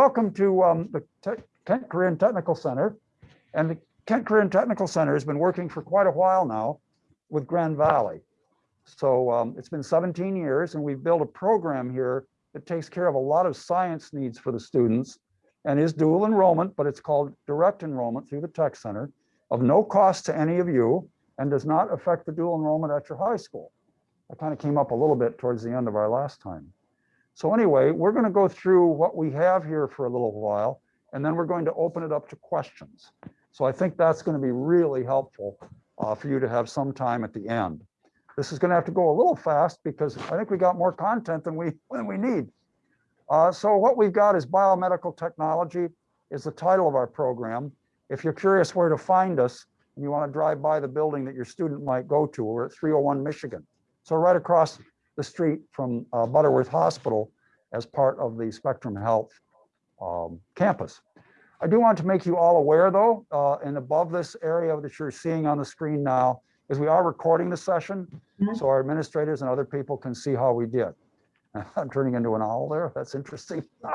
welcome to um, the Te- Kent Career Technical Center. And the Kent Career Technical Center has been working for quite a while now with Grand Valley. So um, it's been 17 years and we've built a program here that takes care of a lot of science needs for the students and is dual enrollment, but it's called direct enrollment through the Tech Center of no cost to any of you and does not affect the dual enrollment at your high school. That kind of came up a little bit towards the end of our last time. So anyway, we're going to go through what we have here for a little while, and then we're going to open it up to questions. So I think that's going to be really helpful uh, for you to have some time at the end. This is going to have to go a little fast because I think we got more content than we than we need. Uh, so what we've got is biomedical technology is the title of our program. If you're curious where to find us and you want to drive by the building that your student might go to, we're at 301 Michigan. So right across the street from uh, Butterworth Hospital as part of the Spectrum Health um, campus. I do want to make you all aware though, uh, and above this area that you're seeing on the screen now, is we are recording the session. Mhm. So our administrators and other people can see how we did. I'm turning into an owl there. That's interesting.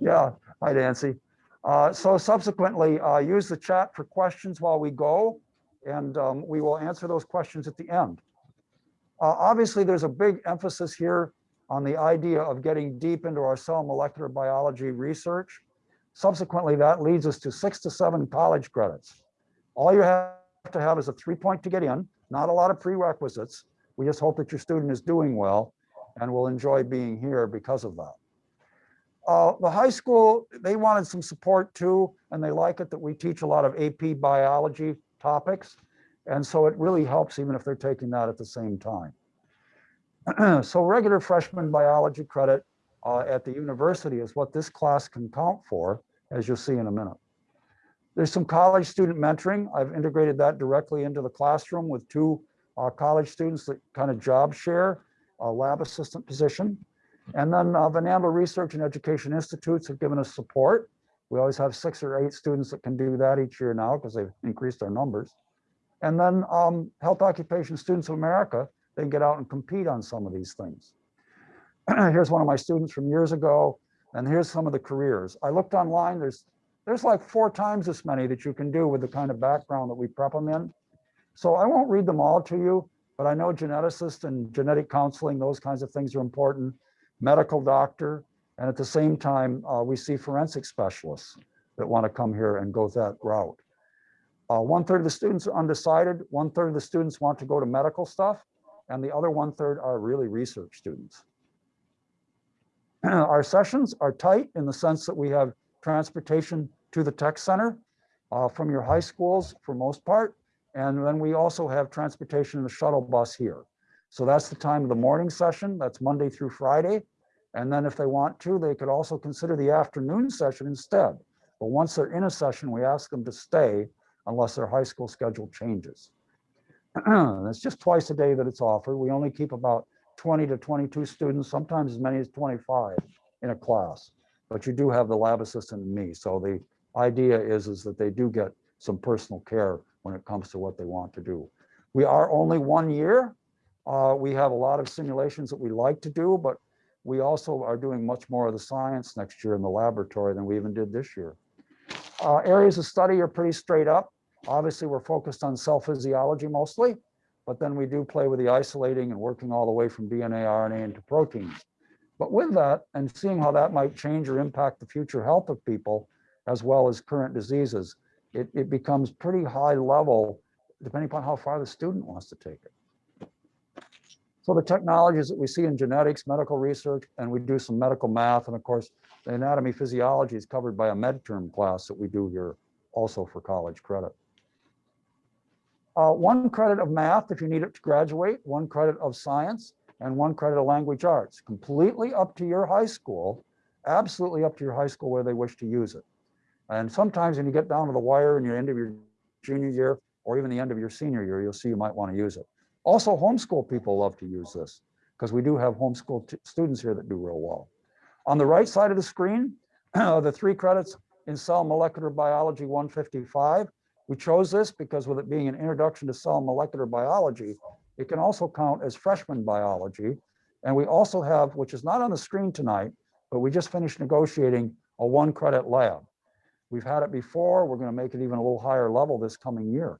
Yeah, hi Nancy. Uh, so subsequently, uh, use the chat for questions while we go, and um, we will answer those questions at the end. Uh, obviously, there's a big emphasis here on the idea of getting deep into our cell molecular biology research. Subsequently, that leads us to six to seven college credits. All you have to have is a three point to get in, not a lot of prerequisites. We just hope that your student is doing well and will enjoy being here because of that. Uh, the high school, they wanted some support too, and they like it that we teach a lot of AP biology topics. And so it really helps even if they're taking that at the same time. so regular freshman biology credit uh, at the university is what this class can count for, as you'll see in a minute. There's some college student mentoring. I've integrated that directly into the classroom with two uh, college students that kind of job share a lab assistant position. And then uh, Van Andel Research and Education Institutes have given us support. We always have six or eight students that can do that each year now because they've increased our numbers. And then um, Health Occupation Students of America, they get out and compete on some of these things. here's one of my students from years ago, and here's some of the careers. I looked online, there's there's like four times as many that you can do with the kind of background that we prep them in. So I won't read them all to you, but I know geneticist and genetic counseling, those kinds of things are important, medical doctor, and at the same time, uh, we see forensic specialists that want to come here and go that route. Uh, one third of the students are undecided, one third of the students want to go to medical stuff, and the other one third are really research students. Our sessions are tight in the sense that we have transportation to the tech center uh, from your high schools for most part. And then we also have transportation in the shuttle bus here. So that's the time of the morning session. That's Monday through Friday. And then if they want to, they could also consider the afternoon session instead. But once they're in a session, we ask them to stay unless their high school schedule changes. it's just twice a day that it's offered. We only keep about 20 to 22 students, sometimes as many as 25 in a class. But you do have the lab assistant and me. So the idea is, is that they do get some personal care when it comes to what they want to do. We are only one year. Uh, we have a lot of simulations that we like to do, but we also are doing much more of the science next year in the laboratory than we even did this year. Uh, areas of study are pretty straight up. Obviously, we're focused on cell physiology mostly, but then we do play with the isolating and working all the way from DNA, RNA into proteins. But with that and seeing how that might change or impact the future health of people, as well as current diseases, it, it becomes pretty high level, depending upon how far the student wants to take it. So the technologies that we see in genetics, medical research, and we do some medical math, and of course, the anatomy physiology is covered by a med term class that we do here also for college credit. Uh, one credit of math if you need it to graduate, one credit of science, and one credit of language arts, completely up to your high school, absolutely up to your high school where they wish to use it. And sometimes when you get down to the wire in your end of your junior year, or even the end of your senior year, you'll see you might want to use it. Also, homeschool people love to use this because we do have homeschool students here that do real well. On the right side of the screen, the three credits in cell molecular biology 155. We chose this because with it being an introduction to cell molecular biology, it can also count as freshman biology. And we also have, which is not on the screen tonight, but we just finished negotiating a one credit lab. We've had it before. We're going to make it even a little higher level this coming year.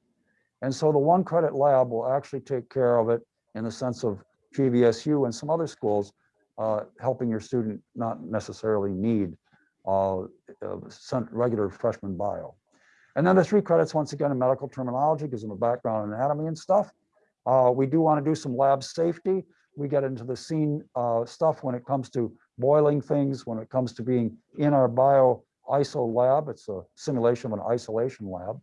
And so the one credit lab will actually take care of it in the sense of GVSU and some other schools uh, helping your student not necessarily need uh, uh, regular freshman bio. And then the three credits, once again, in medical terminology, gives them a background in anatomy and stuff. Uh, we do want to do some lab safety. We get into the scene uh, stuff when it comes to boiling things, when it comes to being in our bio ISO lab. It's a simulation of an isolation lab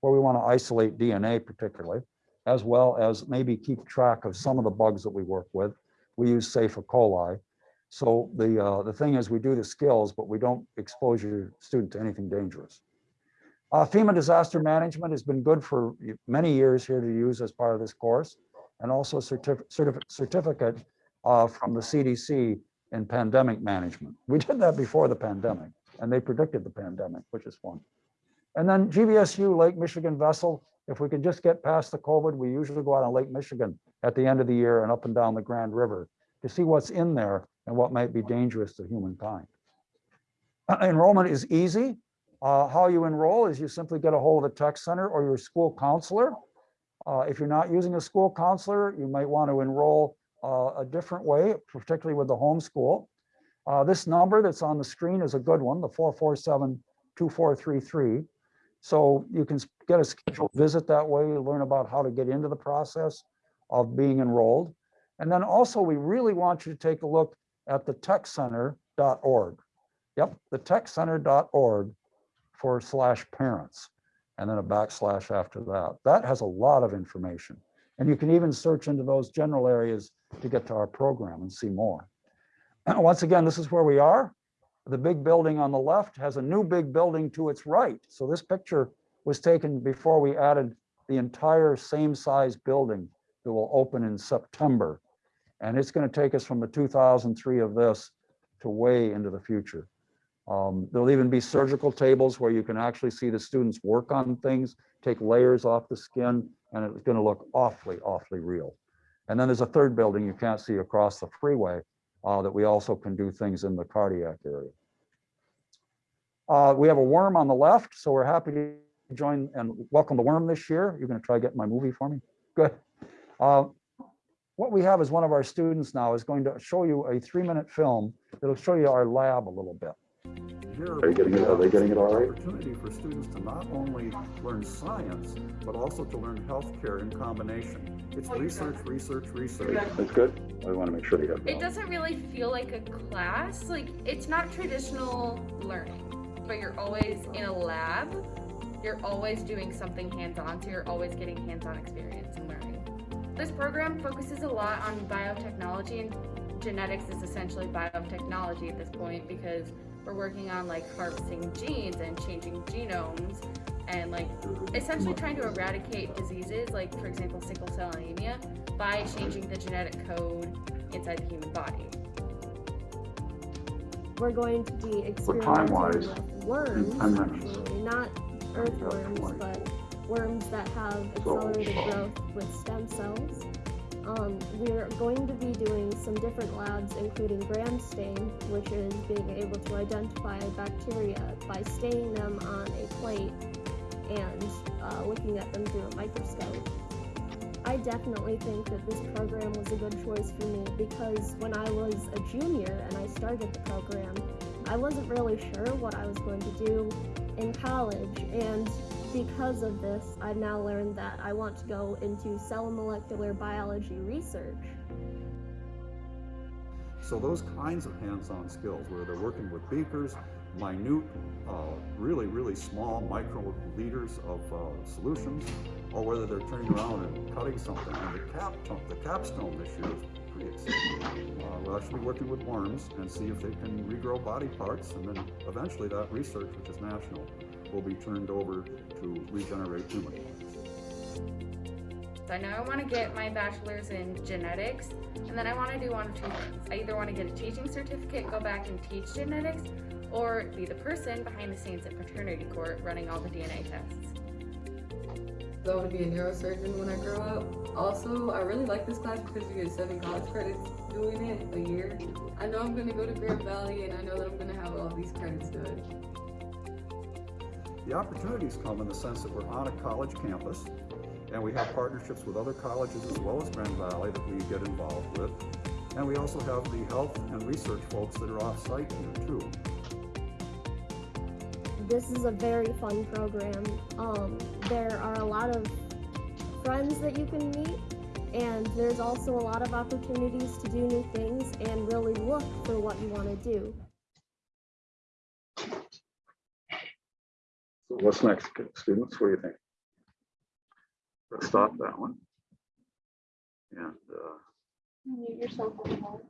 where we want to isolate DNA particularly, as well as maybe keep track of some of the bugs that we work with. We use Safe E. coli. So the, uh, the thing is we do the skills, but we don't expose your student to anything dangerous. Uh, FEMA disaster management has been good for many years here to use as part of this course, and also certif certif certificate uh, from the CDC in pandemic management. We did that before the pandemic, and they predicted the pandemic, which is fun. And then GVSU Lake Michigan vessel, if we can just get past the COVID, we usually go out on Lake Michigan at the end of the year and up and down the Grand River to see what's in there and what might be dangerous to humankind. Enrollment is easy. Uh, how you enroll is you simply get a hold of the tech center or your school counselor. Uh, if you're not using a school counselor, you might want to enroll uh, a different way, particularly with the homeschool. Uh, this number that's on the screen is a good one, the 447-2433. So you can get a scheduled visit that way, learn about how to get into the process of being enrolled. And then also, we really want you to take a look at the techcenter.org. Yep, the techcenter.org forward slash parents, and then a backslash after that. That has a lot of information. And you can even search into those general areas to get to our program and see more. Once again, this is where we are. The big building on the left has a new big building to its right. So this picture was taken before we added the entire same size building that will open in September. And it's going to take us from the 2003 of this to way into the future. Um, there'll even be surgical tables where you can actually see the students work on things, take layers off the skin, and it's going to look awfully, awfully real. And then there's a third building you can't see across the freeway uh, that we also can do things in the cardiac area. Uh, we have a worm on the left, so we're happy to join and welcome the worm this year. You're going to try to get my movie for me? Good. Uh, what we have is one of our students now is going to show you a three-minute film that'll show you our lab a little bit. Here Are you getting it? Are they getting it all right? Opportunity for students to not only learn science, but also to learn healthcare in combination. It's oh, research, research, research. That's good. I want to make sure they have. It doesn't really feel like a class. Like it's not traditional learning, but you're always in a lab. You're always doing something hands-on, so you're always getting hands-on experience and learning. This program focuses a lot on biotechnology and genetics is essentially biotechnology at this point because we're working on like harvesting genes and changing genomes and like essentially trying to eradicate diseases like for example sickle cell anemia by changing the genetic code inside the human body. We're going to be time-wise, experimenting with worms, actually, not earthworms, but worms that have accelerated growth with stem cells. Um, we're going to be doing some different labs, including gram stain, which is being able to identify bacteria by staining them on a plate and uh, looking at them through a microscope. I definitely think that this program was a good choice for me because when I was a junior and I started the program, I wasn't really sure what I was going to do in college, and because of this, I've now learned that I want to go into cell molecular biology research. So those kinds of hands-on skills where they're working with beakers, minute, uh, really, really small micro liters of uh, solutions, or whether they're turning around and cutting something. And the cap, the capstone this year Uh, we're actually working with worms and see if they can regrow body parts, and then eventually that research, which is national, will be turned over to regenerate human. So I know I want to get my bachelor's in genetics, and then I want to do one of two things. I either want to get a teaching certificate, go back and teach genetics, or be the person behind the scenes at paternity court running all the DNA tests. I want to be a neurosurgeon when I grow up. Also, I really like this class because you get seven college credits doing it a year, I know I'm gonna go to Grand Valley and I know that I'm gonna have all these credits done. The opportunities come in the sense that we're on a college campus and we have partnerships with other colleges as well as Grand Valley that we get involved with. And we also have the health and research folks that are off-site here too. This is a very fun program. Um, there are a lot of friends that you can meet, and there's also a lot of opportunities to do new things and really look for what you want to do. So what's next, students? What do you think? Let's stop that one. And, uh, Mute yourself on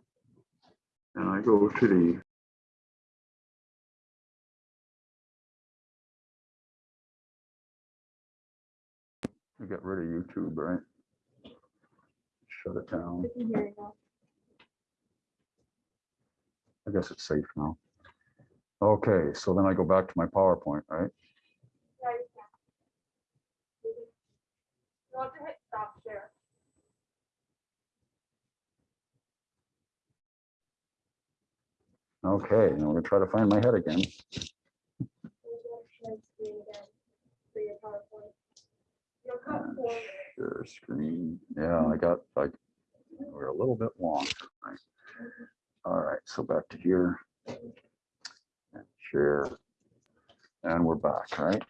and I go to the We get rid of YouTube, right? Shut it down. I guess it's safe now. Okay, so then I go back to my PowerPoint, right? Want to hit stop share. Okay, now we're gonna try to find my head again. Share screen. Yeah, I got, like, we're a little bit long. right? All right, so back to here. And Share. And we're back, right?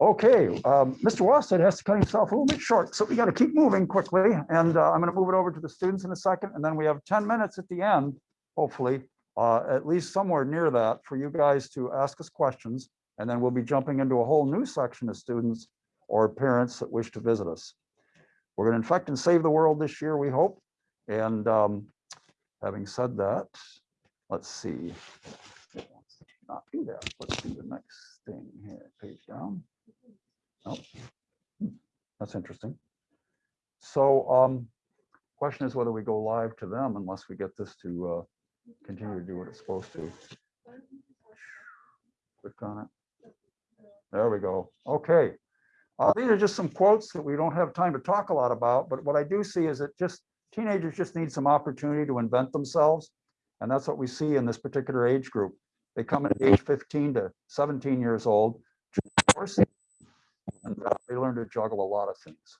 Okay, um, Mr. Wallstead has to cut himself a little bit short, so we got to keep moving quickly. And uh, I'm going to move it over to the students in a second, and then we have 10 minutes at the end, hopefully, uh, at least somewhere near that, for you guys to ask us questions. And then we'll be jumping into a whole new section of students or parents that wish to visit us. We're going to infect and save the world this year, we hope. And um, having said that, let's see. To Not do that. Let's do the next thing here, page down. Hmm, That's interesting. So um, question is whether we go live to them unless we get this to uh, continue to do what it's supposed to. Click on it. There we go. Okay. Uh, these are just some quotes that we don't have time to talk a lot about, but what I do see is that just teenagers just need some opportunity to invent themselves. And that's what we see in this particular age group. They come at age 15 to 17 years old. And uh, they learn to juggle a lot of things.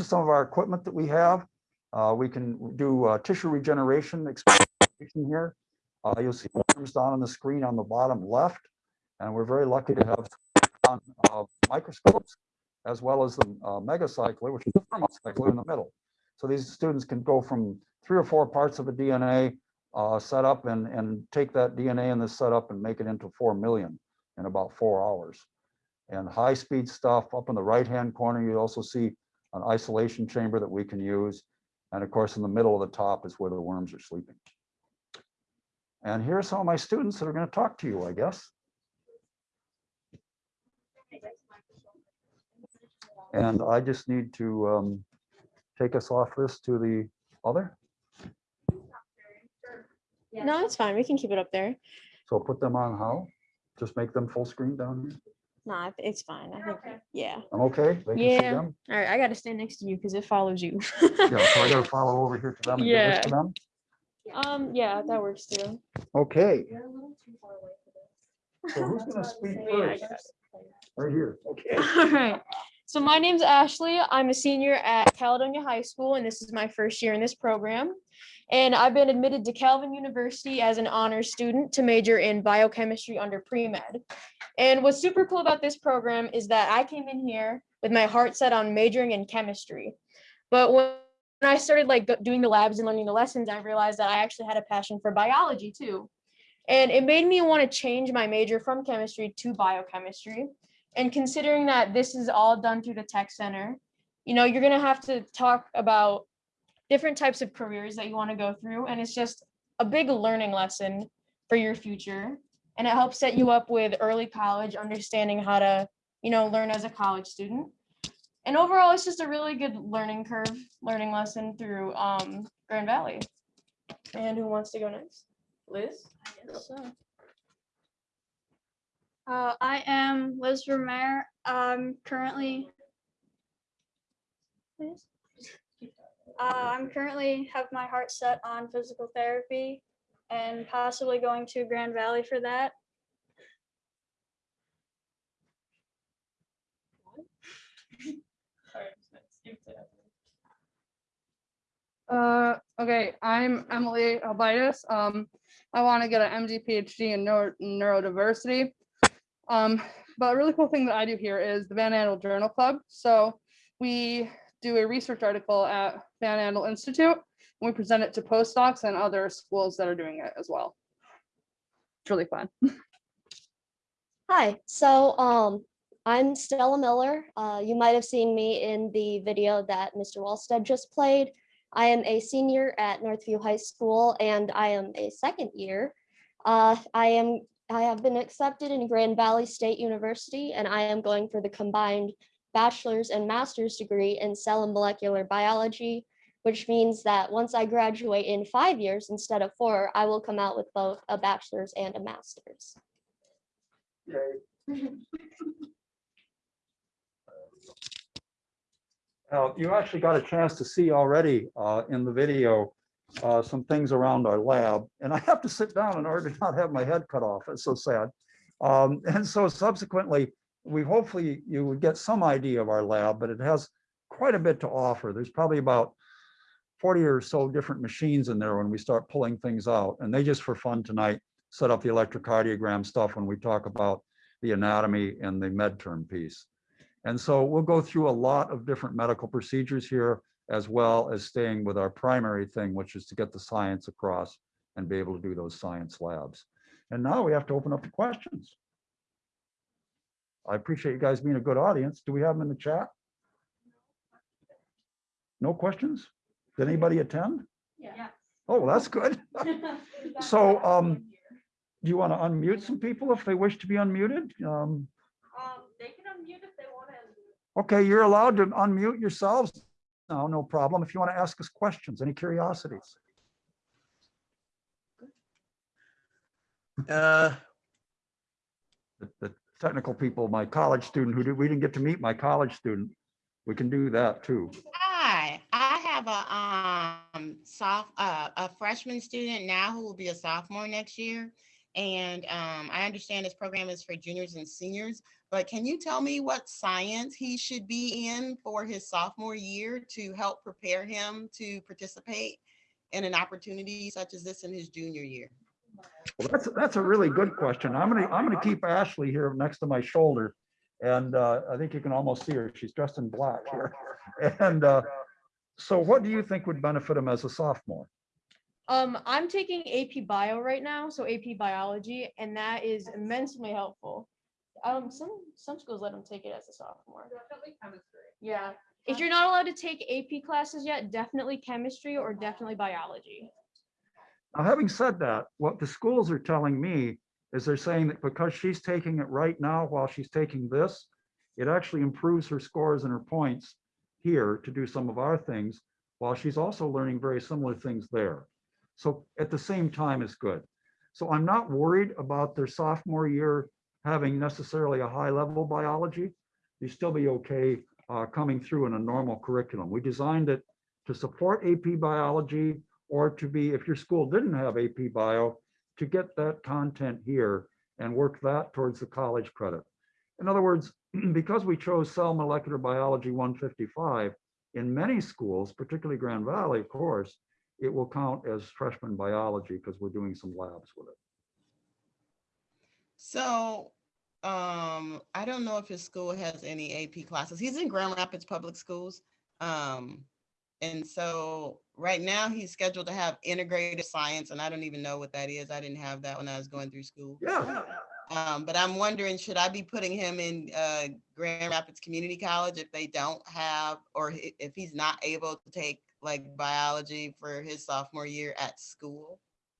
Some of our equipment that we have. Uh, we can do uh, tissue regeneration experimentation here. Uh, you'll see worms down on the screen on the bottom left. And we're very lucky to have on, uh, microscopes as well as the uh, megacycler, which is the thermocycler in the middle. So these students can go from three or four parts of a DNA uh, setup and, and take that DNA in this setup and make it into 4 million in about four hours. And high-speed stuff up in the right-hand corner, you also see an isolation chamber that we can use. And of course, in the middle of the top is where the worms are sleeping. And here are some of my students that are going to talk to you, I guess. And I just need to um, take us off this to the other. No, it's fine. We can keep it up there. So put them on how? Just make them full screen down here? Nah, it's fine. I think, yeah. I'm okay? They can see Yeah. them? All right, I gotta stand next to you because it follows you. Yeah, so I gotta follow over here to them and give this to them? Um, yeah, that works too. Okay, You're a little too far away for this. so who's gonna speak Yeah, I first? got. Right here, okay. All right. So my name's Ashley. I'm a senior at Caledonia High School, and this is my first year in this program. And I've been admitted to Calvin University as an honors student to major in biochemistry under pre-med. And what's super cool about this program is that I came in here with my heart set on majoring in chemistry. But when I started like doing the labs and learning the lessons, I realized that I actually had a passion for biology too. And it made me want to change my major from chemistry to biochemistry. And considering that this is all done through the tech center, you know, you're gonna have to talk about different types of careers that you want to go through. And it's just a big learning lesson for your future. And it helps set you up with early college, understanding how to, you know, learn as a college student. And overall, it's just a really good learning curve, learning lesson through um, Grand Valley. And who wants to go next? Liz? So. Uh, I am Liz Vermeer. I'm currently. Liz? Uh, I'm currently have my heart set on physical therapy and possibly going to Grand Valley for that. Uh, okay, I'm Emily Albitis. Um, I want to get an MD PhD in neuro, neurodiversity. Um, but a really cool thing that I do here is the Van Andel Journal Club. So we do a research article at Van Andel Institute. And we present it to postdocs and other schools that are doing it as well. It's really fun. Hi, so um, I'm Stella Miller. Uh, you might have seen me in the video that Mr. Wallstead just played. I am a senior at Northview High School and I am a second year. Uh, I am I have been accepted in Grand Valley State University and I am going for the combined bachelor's and master's degree in cell and molecular biology, which means that once I graduate in five years instead of four, I will come out with both a bachelor's and a master's. Now, you actually got a chance to see already uh, in the video uh, some things around our lab, and I have to sit down in order to not have my head cut off. It's so sad. Um, And so subsequently, we hopefully you would get some idea of our lab, but it has quite a bit to offer. There's probably about 40 or so different machines in there when we start pulling things out. And they just for fun tonight, set up the electrocardiogram stuff when we talk about the anatomy and the med term piece. And so we'll go through a lot of different medical procedures here, as well as staying with our primary thing, which is to get the science across and be able to do those science labs. And now we have to open up the questions. I appreciate you guys being a good audience. Do we have them in the chat? No questions? Did anybody attend? Yeah. Oh, that's good. So, um, do you want to unmute some people if they wish to be unmuted? Um, Um, they can unmute if they want to. Okay, you're allowed to unmute yourselves. No, no problem. If you want to ask us questions, any curiosities? Uh, The, the technical people, my college student who did, we didn't get to meet my college student. We can do that too. Hi, I have a um soft uh, a freshman student now who will be a sophomore next year. And um, I understand this program is for juniors and seniors, but can you tell me what science he should be in for his sophomore year to help prepare him to participate in an opportunity such as this in his junior year? Well, that's, that's a really good question. I'm gonna, I'm gonna keep Ashley here next to my shoulder. And uh, I think you can almost see her. She's dressed in black here. And uh, so what do you think would benefit him as a sophomore? Um, I'm taking AP Bio right now, so AP Biology, and that is immensely helpful. Um, some some schools let them take it as a sophomore. Definitely chemistry. Yeah, if you're not allowed to take AP classes yet, definitely chemistry or definitely biology. Now, having said that, what the schools are telling me is they're saying that because she's taking it right now while she's taking this, it actually improves her scores and her points here to do some of our things, while she's also learning very similar things there. So at the same time is good. So I'm not worried about their sophomore year having necessarily a high level biology. You still be okay uh, coming through in a normal curriculum. We designed it to support AP biology or to be, if your school didn't have AP bio, to get that content here and work that towards the college credit. In other words, because we chose cell molecular biology 155, in many schools, particularly Grand Valley, of course, it will count as freshman biology because we're doing some labs with it. So um, I don't know if his school has any AP classes. He's in Grand Rapids Public Schools. Um, and so right now he's scheduled to have integrated science, and I don't even know what that is. I didn't have that when I was going through school. Yeah, Um, but I'm wondering, should I be putting him in uh, Grand Rapids Community College if they don't have, or if he's not able to take like biology for his sophomore year at school?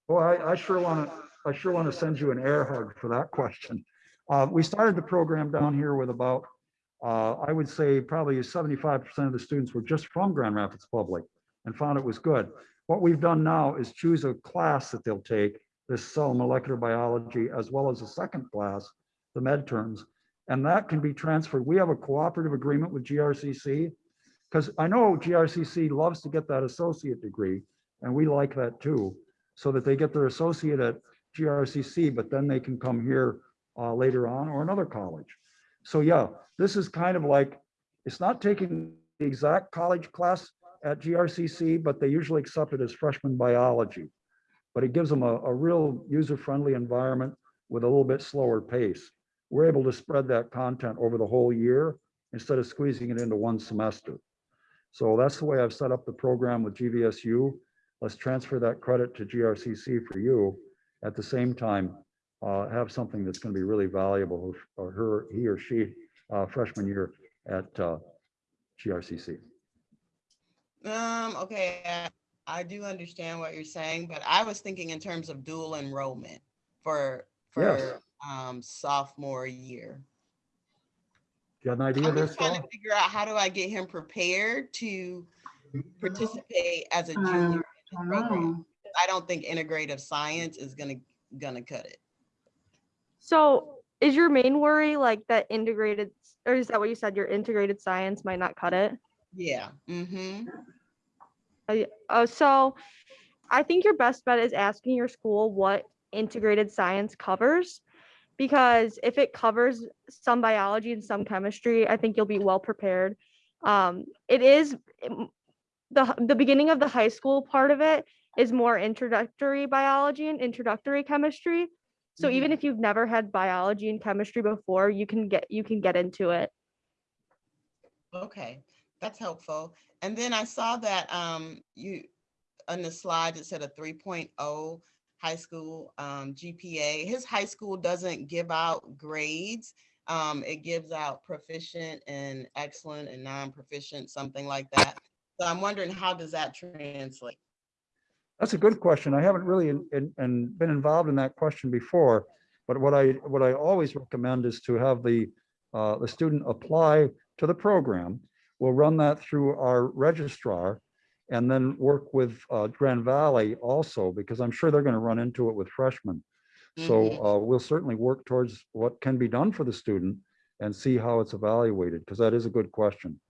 Well, I, I sure want to, I sure want to send you an air hug for that question. Uh, we started the program down here with about, uh, I would say probably seventy-five percent of the students were just from Grand Rapids Public and found it was good. What we've done now is choose a class that they'll take, this cell molecular biology, as well as a second class, the med terms. And that can be transferred. We have a cooperative agreement with GRCC. Because I know GRCC loves to get that associate degree, and we like that too, so that they get their associate at GRCC, but then they can come here uh, later on or another college. So yeah, this is kind of like, it's not taking the exact college class at GRCC, but they usually accept it as freshman biology. But it gives them a, a real user-friendly environment with a little bit slower pace. We're able to spread that content over the whole year instead of squeezing it into one semester. So that's the way I've set up the program with GVSU. Let's transfer that credit to GRCC for you. At the same time, uh, have something that's going to be really valuable for her, he or she, uh, freshman year at uh, GRCC. Um, okay, I- I do understand what you're saying, but I was thinking in terms of dual enrollment for, Yes. for, um, sophomore year. You got an idea I'm there, just trying to figure out how do I get him prepared to participate as a junior in this program. I don't think integrative science is gonna, gonna cut it. So is your main worry like that integrated, or is that what you said? Your integrated science might not cut it? Yeah, mm-hmm. Oh, so I think your best bet is asking your school what integrated science covers. Because if it covers some biology and some chemistry, I think you'll be well prepared. Um, it is the, the beginning of the high school part of it is more introductory biology and introductory chemistry. So even if you've never had biology and chemistry before, you can get, you can get into it. Okay, that's helpful. And then I saw that um you, on the slide, it said a 3.0 high school um GPA. His high school doesn't give out grades. Um, it gives out proficient and excellent and non-proficient, something like that. So I'm wondering, how does that translate? That's a good question. I haven't really in- in- and been involved in that question before. But what I, what I always recommend is to have the, uh, the student apply to the program. We'll run that through our registrar and then work with uh, Grand Valley also, because I'm sure they're going to run into it with freshmen. So Mhm. uh, we'll certainly work towards what can be done for the student and see how it's evaluated, because that is a good question.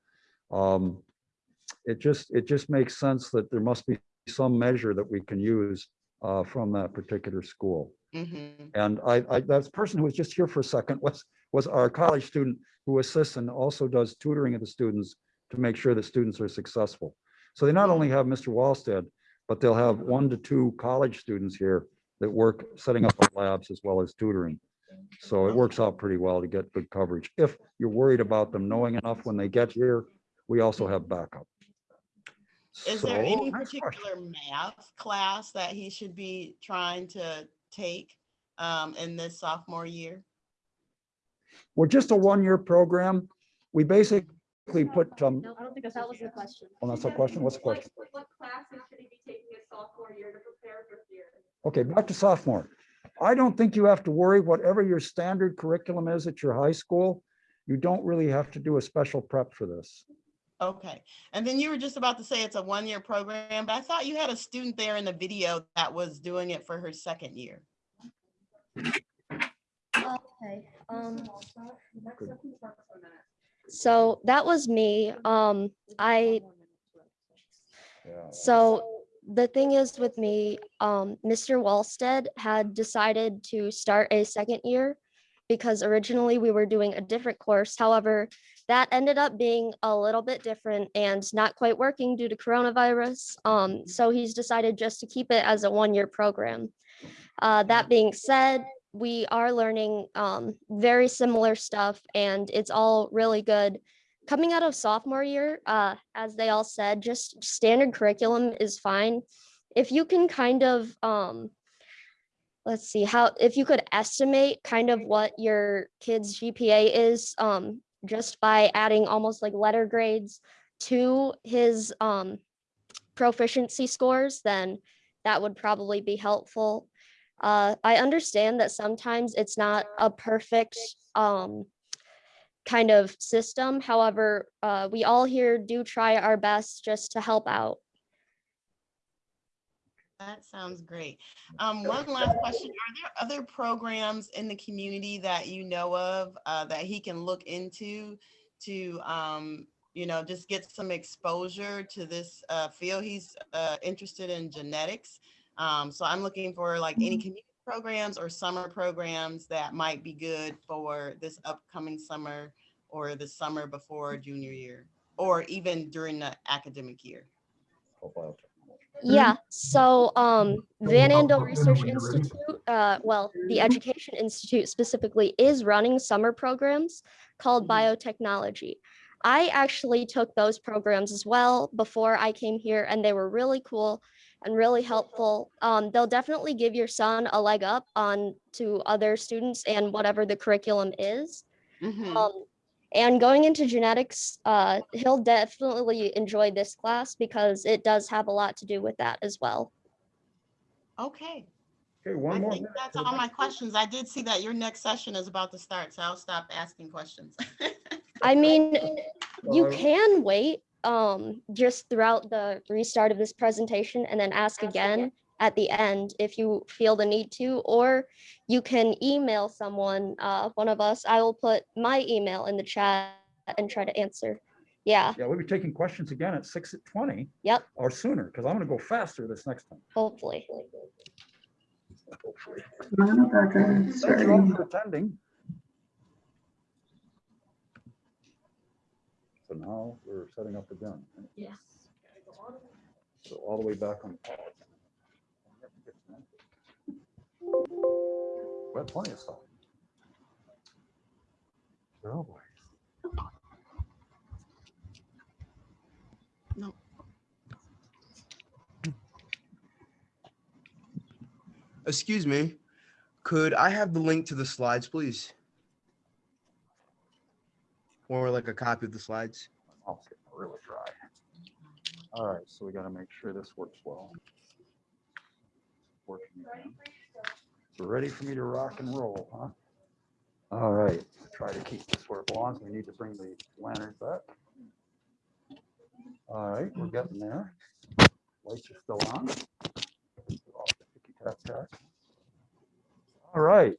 Um, It just, it just makes sense that there must be some measure that we can use uh, from that particular school. Mhm. And I, I, that person who was just here for a second was, was our college student who assists and also does tutoring of the students to make sure that students are successful. So they not only have Mr. Wallstead, but they'll have one to two college students here that work setting up labs as well as tutoring. So it works out pretty well to get good coverage. If you're worried about them knowing enough when they get here, we also have backup. Is So, there any particular math class that he should be trying to take um in this sophomore year? We're just a one-year program. We basically put, um, I don't think that was the question. oh, that's a question. What's the question? What classes should he be taking his sophomore year to prepare for year? Okay, back to sophomore. I don't think you have to worry, whatever your standard curriculum is at your high school, you don't really have to do a special prep for this. Okay, and then you were just about to say it's a one-year program, but I thought you had a student there in the video that was doing it for her second year. Okay, um. So that was me. Um, I, so the thing is with me, um, Mr. Wallstead had decided to start a second year because originally we were doing a different course. However, that ended up being a little bit different and not quite working due to coronavirus. Um, so he's decided just to keep it as a one-year program. Uh, that being said, we are learning um, very similar stuff and it's all really good. Coming out of sophomore year, uh, as they all said, just standard curriculum is fine. If you can kind of, um, let's see how, if you could estimate kind of what your kid's GPA is, um, just by adding almost like letter grades to his um, proficiency scores, then that would probably be helpful. Uh, I understand that sometimes it's not a perfect um, kind of system. However, uh, we all here do try our best just to help out. That sounds great. Um, one last question. Are there other programs in the community that you know of uh, that he can look into to um, you know, just get some exposure to this uh, field. He's uh, interested in genetics. Um, so I'm looking for like any community programs or summer programs that might be good for this upcoming summer or the summer before junior year, or even during the academic year. Yeah, so um, Van Andel Research Institute, uh, well, the Education Institute specifically is running summer programs called biotechnology. I actually took those programs as well before I came here, and they were really cool and really helpful. Um, they'll definitely give your son a leg up on to other students and whatever the curriculum is. Mhm. Um, and going into genetics, uh, he'll definitely enjoy this class because it does have a lot to do with that as well. Okay, Okay, I one more. think that's all my questions. I did see that your next session is about to start, so I'll stop asking questions. I mean, you Uh, can wait um, just throughout the restart of this presentation and then ask again at the end if you feel the need to, or you can email someone, uh, one of us. I will put my email in the chat and try to answer. Yeah, Yeah, we'll be taking questions again at six at twenty yep, or sooner, because I'm gonna go faster this next time. hopefully. Thank you all for attending. So now we're setting up again. Yes. So all the way back on pause. We have plenty of stuff. Oh, boy. Excuse me, could I have the link to the slides, please? Or like a copy of the slides? Oh, My mouth's getting really dry. All right, so we gotta make sure this works well. Working again. So ready for me to rock and roll, huh? All right, try to keep this where it belongs. We need to bring the lanterns back. All right, we're getting there. Lights are still on. All right,